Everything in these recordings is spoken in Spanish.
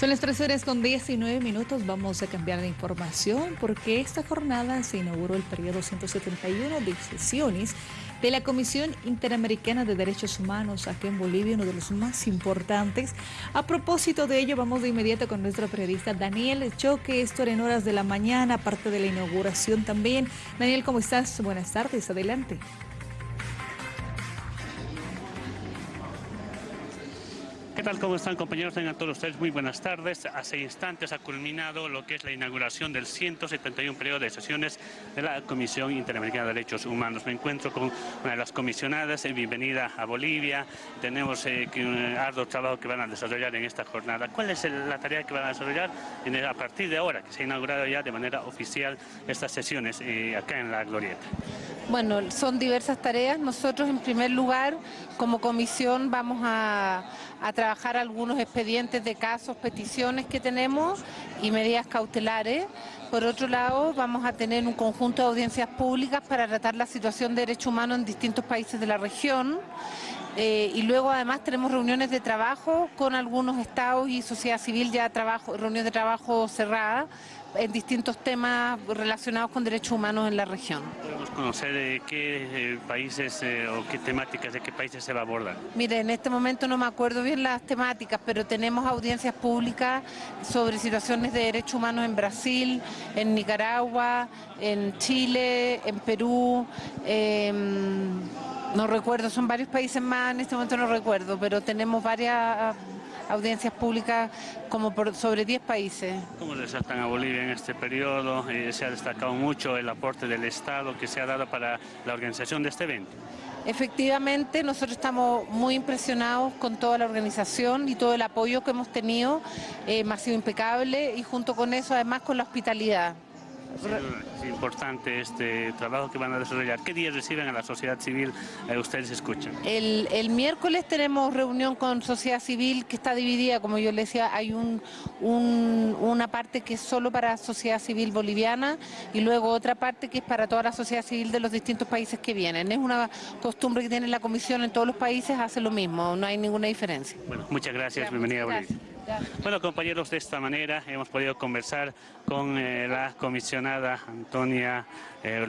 Son las 3 horas con 19 minutos. Vamos a cambiar de información porque esta jornada se inauguró el periodo 171 de sesiones de la Comisión Interamericana de Derechos Humanos aquí en Bolivia, uno de los más importantes. A propósito de ello, vamos de inmediato con nuestro periodista Daniel Choque. Esto era en horas de la mañana, aparte de la inauguración también. Daniel, ¿cómo estás? Buenas tardes, adelante. ¿Qué tal? ¿Cómo están compañeros? Tengan todos ustedes muy buenas tardes. Hace instantes ha culminado lo que es la inauguración del 171 periodo de sesiones de la Comisión Interamericana de Derechos Humanos. Me encuentro con una de las comisionadas. Bienvenida a Bolivia. Tenemos eh, un arduo trabajo que van a desarrollar en esta jornada. ¿Cuál es la tarea que van a desarrollar a partir de ahora, que se ha inaugurado ya de manera oficial estas sesiones eh, acá en la Glorieta? Bueno, son diversas tareas. Nosotros, en primer lugar, como comisión, vamos a, trabajar algunos expedientes de casos, peticiones que tenemos y medidas cautelares. Por otro lado, vamos a tener un conjunto de audiencias públicas para tratar la situación de derechos humanos en distintos países de la región. Eh, y luego además tenemos reuniones de trabajo con algunos estados y sociedad civil, ya trabajo, reuniones de trabajo cerradas en distintos temas relacionados con derechos humanos en la región. ¿Podemos conocer de qué eh, países eh, o qué temáticas de qué países se va a abordar? Mire, en este momento no me acuerdo bien las temáticas, pero tenemos audiencias públicas sobre situaciones de derechos humanos en Brasil, en Nicaragua, en Chile, en Perú. No recuerdo, son varios países más, en este momento no recuerdo, pero tenemos varias audiencias públicas como por sobre 10 países. ¿Cómo resaltan a Bolivia en este periodo? Eh, se ha destacado mucho el aporte del Estado que se ha dado para la organización de este evento. Efectivamente, nosotros estamos muy impresionados con toda la organización y todo el apoyo que hemos tenido, eh, ha sido impecable y junto con eso además con la hospitalidad. Es importante este trabajo que van a desarrollar. ¿Qué días reciben a la sociedad civil? Eh, ustedes escuchan. El, miércoles tenemos reunión con sociedad civil que está dividida, como yo le decía, hay un, una parte que es solo para sociedad civil boliviana y luego otra parte que es para toda la sociedad civil de los distintos países que vienen. Es una costumbre que tiene la comisión en todos los países, hace lo mismo, no hay ninguna diferencia. Bueno, muchas gracias, bienvenida a Bolivia. Bueno, compañeros, de esta manera hemos podido conversar con eh, la comisionada Antonia eh,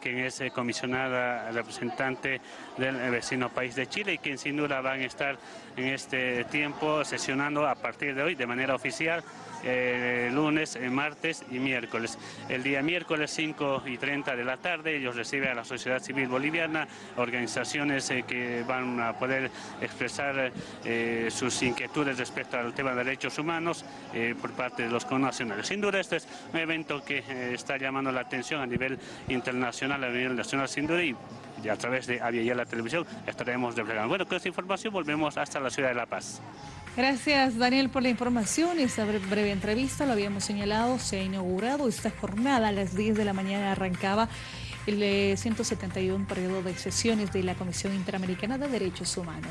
quien es eh, comisionada representante del vecino país de Chile y quien sin duda van a estar en este tiempo sesionando a partir de hoy de manera oficial eh, lunes, eh, martes y miércoles. El día miércoles 5 y 30 de la tarde ellos reciben a la sociedad civil boliviana, organizaciones eh, que van a poder expresar sus inquietudes respecto al tema de derechos humanos por parte de los connacionales. Sin duda este es un evento que está llamando la atención a nivel internacional, a nivel nacional sin duda y a través de Avia la Televisión estaremos desplegando. Bueno, con esta información volvemos hasta la ciudad de La Paz. Gracias Daniel por la información. Esta breve entrevista lo habíamos señalado, se ha inaugurado esta jornada a las 10 de la mañana arrancaba el 171 periodo de sesiones de la Comisión Interamericana de Derechos Humanos.